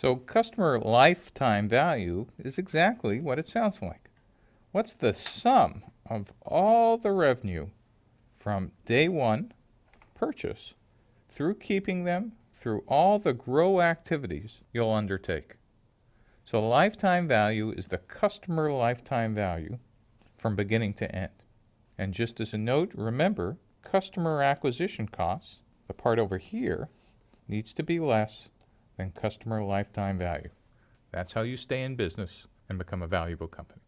So customer lifetime value is exactly what it sounds like. What's the sum of all the revenue from day one purchase through keeping them through all the grow activities you'll undertake? So lifetime value is the customer lifetime value from beginning to end. And just as a note, remember customer acquisition costs, the part over here, needs to be less than customer lifetime value. That's how you stay in business and become a valuable company.